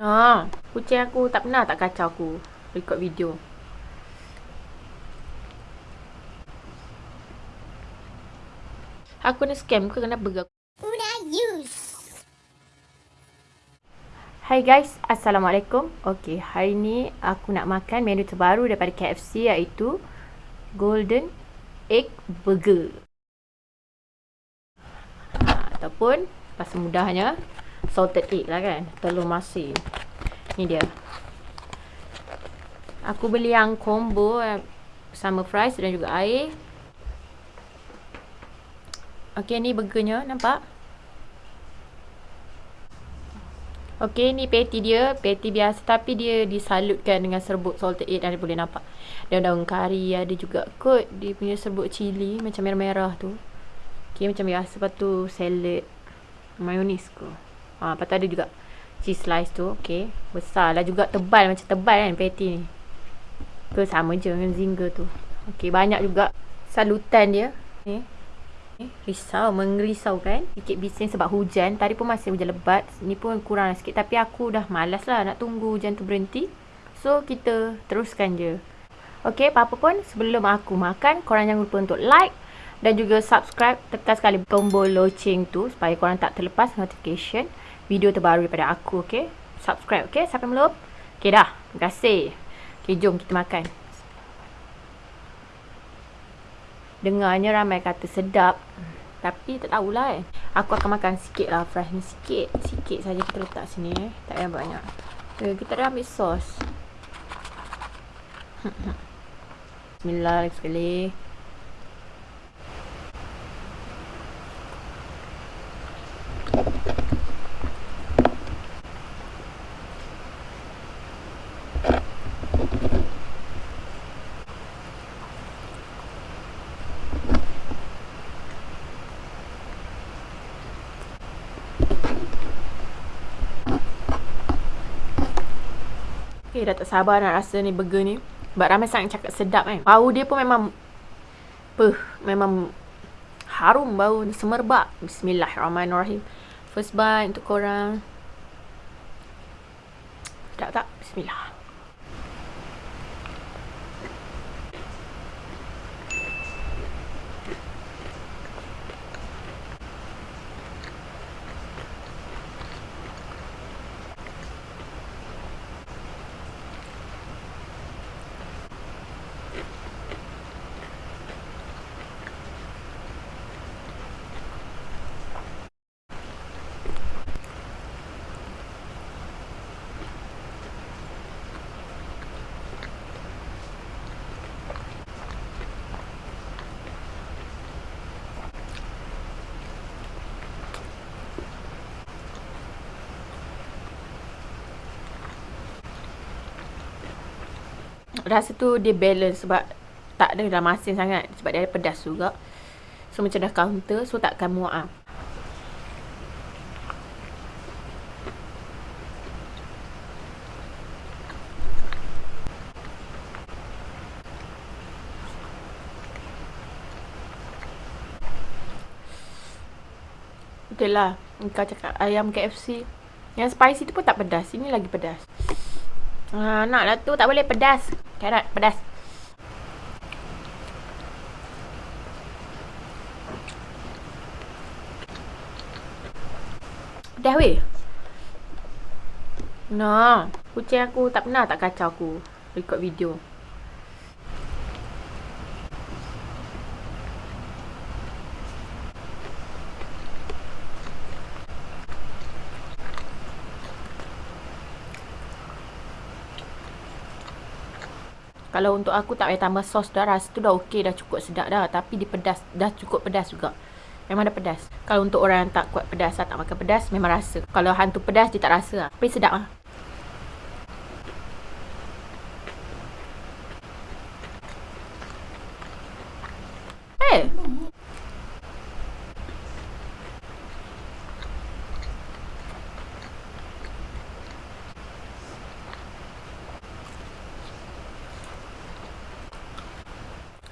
Ha, kucing aku tak pernah tak kacau aku record video. Aku kena scam ke kenapa ke? Use. Hai guys, Assalamualaikum. Okay, hari ni aku nak makan menu terbaru daripada KFC iaitu Golden Egg Burger. Ha, ataupun, pasal mudahnya, salted egg lah kan? Telur masin ni dia. Aku beli yang combo eh, sama fries dan juga air. Ok ni burgernya nampak? Ok ni patty dia. Patty biasa tapi dia disalutkan dengan serbuk salted egg. Dan boleh nampak? Daun-daun kari ada juga kot. Dia punya serbuk cili macam merah-merah tu. Ok macam biasa. Lepas tu salad. Mayonis ke Ha, lepas tu ada juga cheese slice tu. Okay. Besar lah juga. Tebal macam tebal kan patty ni. Ke sama je dengan zinger tu. Okay. Banyak juga salutan dia. Okay. Risau. Mengerisau kan. Sikit bising sebab hujan. Tadi pun masih hujan lebat. Ni pun kurang sikit. Tapi aku dah malas lah nak tunggu hujan tu berhenti. So kita teruskan je. Okay. Apa-apa pun sebelum aku makan. Korang jangan lupa untuk like. Dan juga subscribe. Tekan sekali tombol loceng tu. Supaya korang tak terlepas notification video terbaru daripada aku, okay? Subscribe, okay? Sampai belum? Okay dah. Terima kasih. Okay, jom kita makan. Dengarnya ramai kata sedap. Tapi tak tahulah eh. Aku akan makan sikit lah fresh ni. Sikit. Sikit saja kita letak sini eh. Tak payah banyak. Okay, kita dah ambil sos. Bismillah sekali. Okay, dah tak sabar nak rasa ni burger ni. Sebab ramai sangat cakap sedap kan. Bau dia pun memang... Puh, memang... Harum bau semerbak. Bismillahirrahmanirrahim. First bite untuk korang. Sedap tak? Bismillah. Rasa tu dia balance sebab tak ada dalam masin sangat sebab dia ada pedas juga. So macam dah counter so takkan muak ah. Betul lah. Kau cakap ayam KFC. Yang spicy tu pun tak pedas. Ini lagi pedas. Ha, nak lah tu. Tak boleh pedas. Carrot, pedas. Pedas weh. Nah, kucing aku tak pernah tak kacau aku record video. Kalau untuk aku tak payah tambah sos dah rasa tu dah okey dah cukup sedap dah tapi dia pedas dah cukup pedas juga. Memang dah pedas. Kalau untuk orang yang tak kuat pedas tak makan pedas memang rasa. Kalau hantu pedas dia tak rasa lah. Tapi sedap lah. Hey.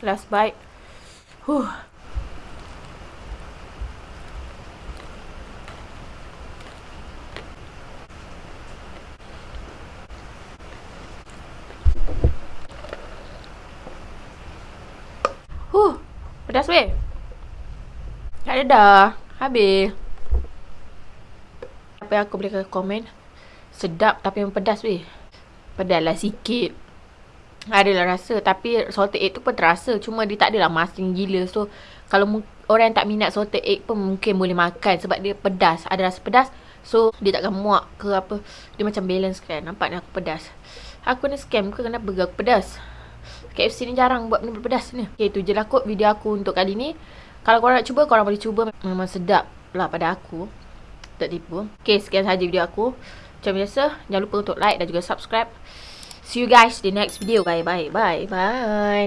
last bite. Whew. Huh, pedas weh. Tak ada dah. Habis. Apa yang aku boleh komen? Sedap tapi pedas weh. Pedas lah sikit. Adalah rasa tapi salted egg tu pun terasa. Cuma dia tak adalah masin gila. So kalau orang yang tak minat salted egg pun mungkin boleh makan sebab dia pedas. Ada rasa pedas. So dia takkan muak ke apa. Dia macam balance kan. Nampak ni aku pedas. Aku ni scam ke kenapa aku pedas. KFC ni jarang buat benda pedas ni. Okay, tu je lah kot video aku untuk kali ni. Kalau korang nak cuba, korang boleh cuba. Memang sedap lah pada aku. Tak tipu. Okay, sekian sahaja video aku. Macam biasa, jangan lupa untuk like dan juga subscribe. See you guys in the next video. Bye, bye, bye, bye.